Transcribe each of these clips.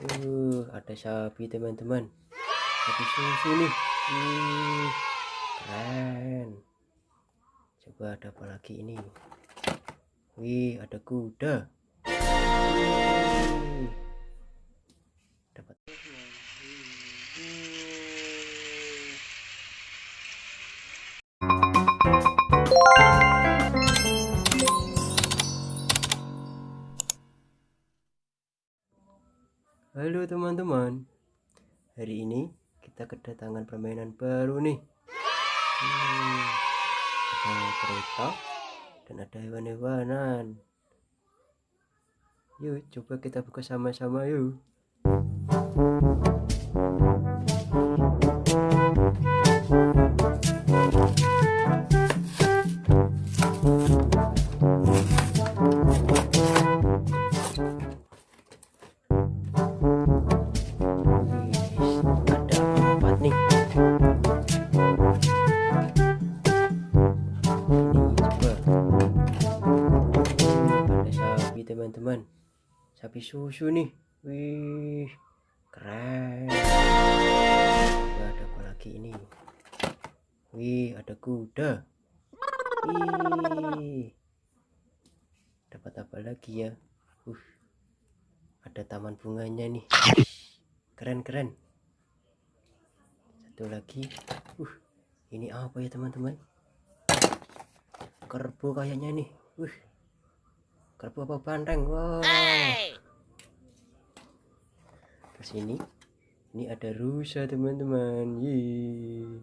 Uh, ada sapi teman-teman. Sapi susu nih. Uh, keren. Coba ada apa lagi ini? Wih, ada kuda. Teman-teman. Hari ini kita kedatangan permainan baru nih. Hmm, Ada kereta Dan ada hewan-hewanan. Yuk coba kita buka sama-sama yuk susu nih. Wih keren. Ada apa lagi ini? Wih ada kuda. Wih. Dapat apa lagi ya? Uh ada taman bunganya nih. Keren-keren satu lagi. Uh ini apa ya teman-teman? Kerbau kayaknya nih. Uh kerbau apa banteng wow terus ini ini ada rusa teman-teman Yeay.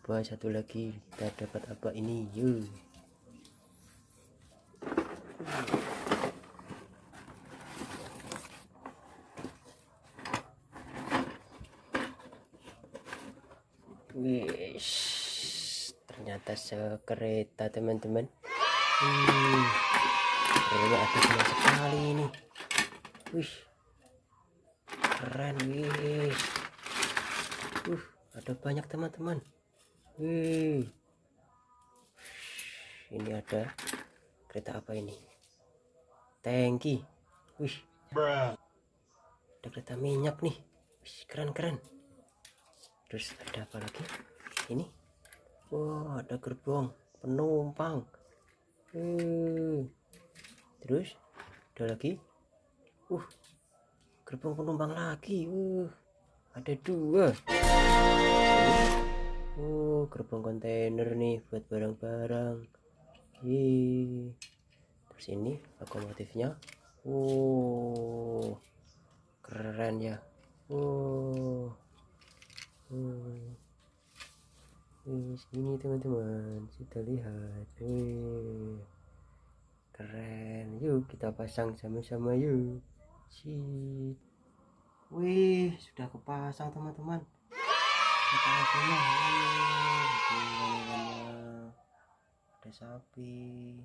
coba satu lagi kita dapat apa ini yuk Wish, ternyata sekereta teman-teman. Hmm. Ada banyak sekali ini. Wih. Keren, wih. Uh, ada banyak teman-teman. Wih. Ini ada kereta apa ini? Tangki. Wih. Ada kereta minyak nih. Wih, keren-keren. Terus ada apa lagi? Ini. Wah, ada gerbong penumpang. Uh terus ada lagi uh gerbong penumpang lagi. Uh ada dua. Uh gerbong kontainer nih buat barang-barang. Terus ini lokomotifnya. Uh keren ya. Uh uh. Ini teman-teman. Kita lihat. Wih. Keren. Yuk kita pasang sama-sama yuk Sip. wih sudah kepasang teman-teman. Ada sapi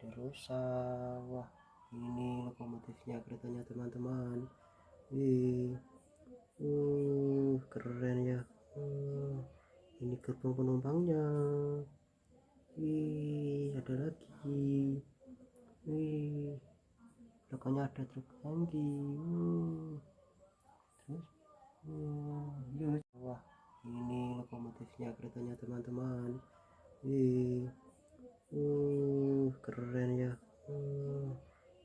ada rusa. Wah ini lokomotifnya keretanya teman-teman. Wih. Uh keren ya. Uh, ini gerbong penumpangnya. Wih ada lagi. Wih belakangnya ada truk lagi. Terus uh, wah ini lokomotifnya keretanya teman-teman. Wih uh keren ya. Uh,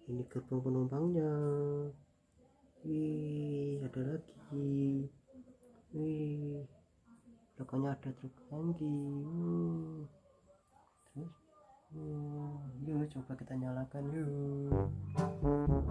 ini gerbong penumpangnya. Wih ada lagi. Wih belakangnya ada truk lagi. Uh hmm, yuk coba kita nyalakan yuk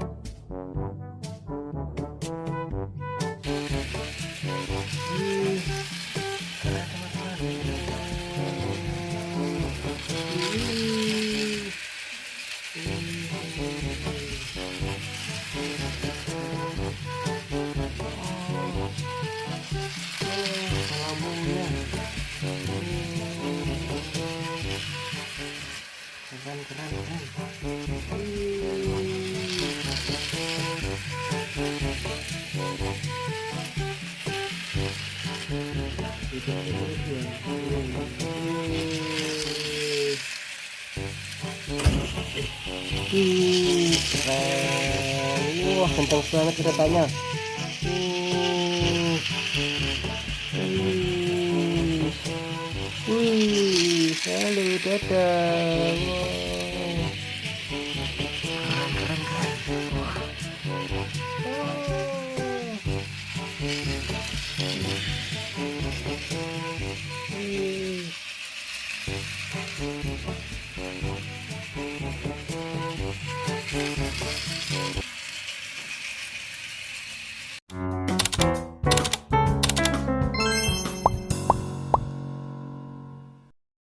Wah, kenceng banget keretanya. Hmm. Wih, halo, dadah. Keren, We'll be right back.